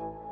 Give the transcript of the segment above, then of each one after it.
I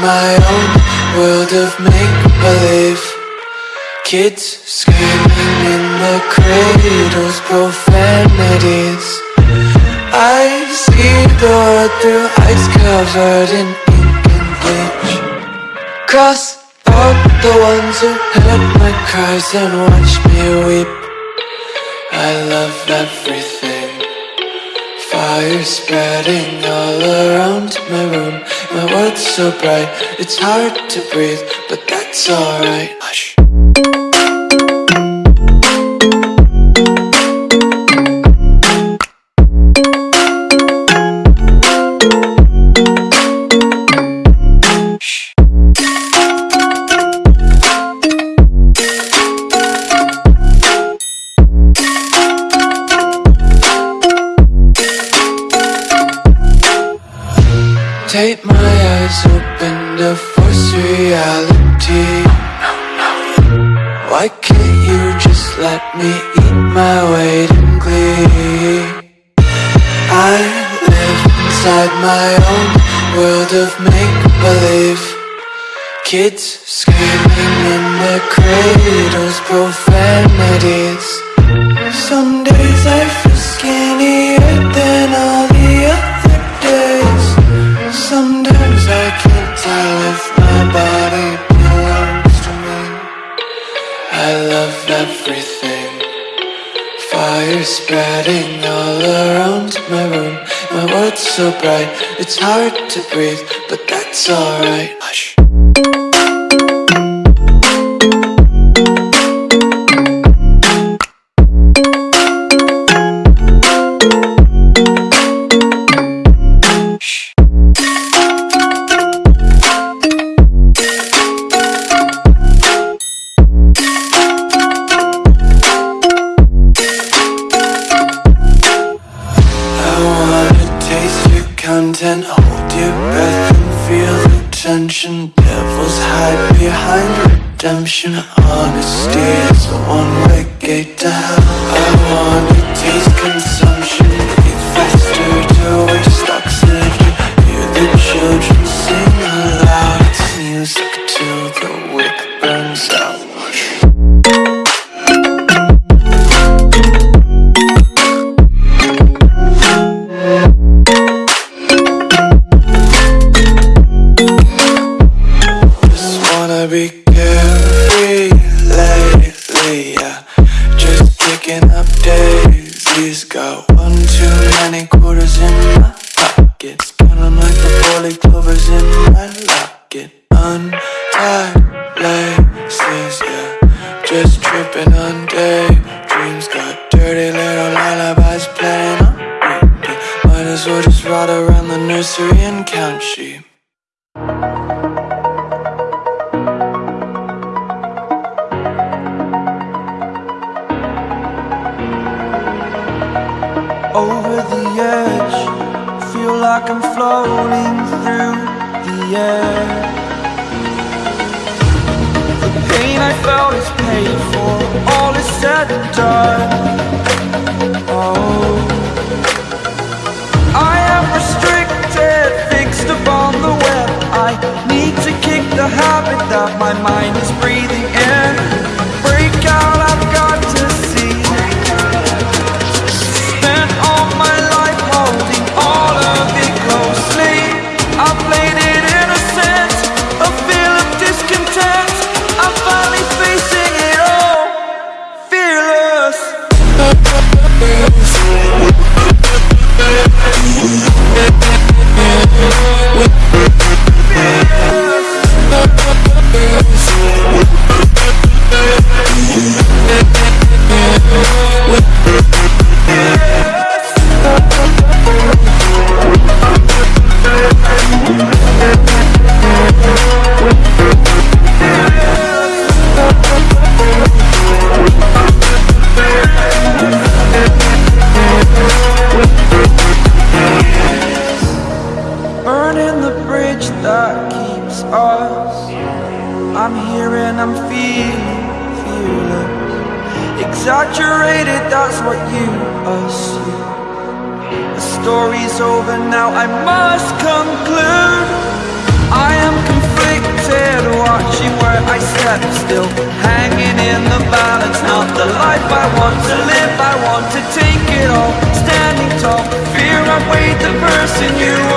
my own world of make-believe. Kids screaming in the cradles, profanities. I see the world through ice covered in ink and bleach. Cross out the ones who heard my cries and watch me weep. I love everything Fire spreading all around my room. My world's so bright, it's hard to breathe But that's alright to force reality. Why can't you just let me eat my weight in glee? I live inside my own world of make-believe. Kids screaming in their cradles, profanities. Some days I It's hard to breathe, but that's alright. like I'm floating through the air. The pain I felt is paid for, all is said and done. Oh. I am restricted, fixed upon the web. I need to kick the habit that my mind is breathing in. all. Fear I weighed the person you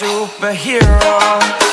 superhero.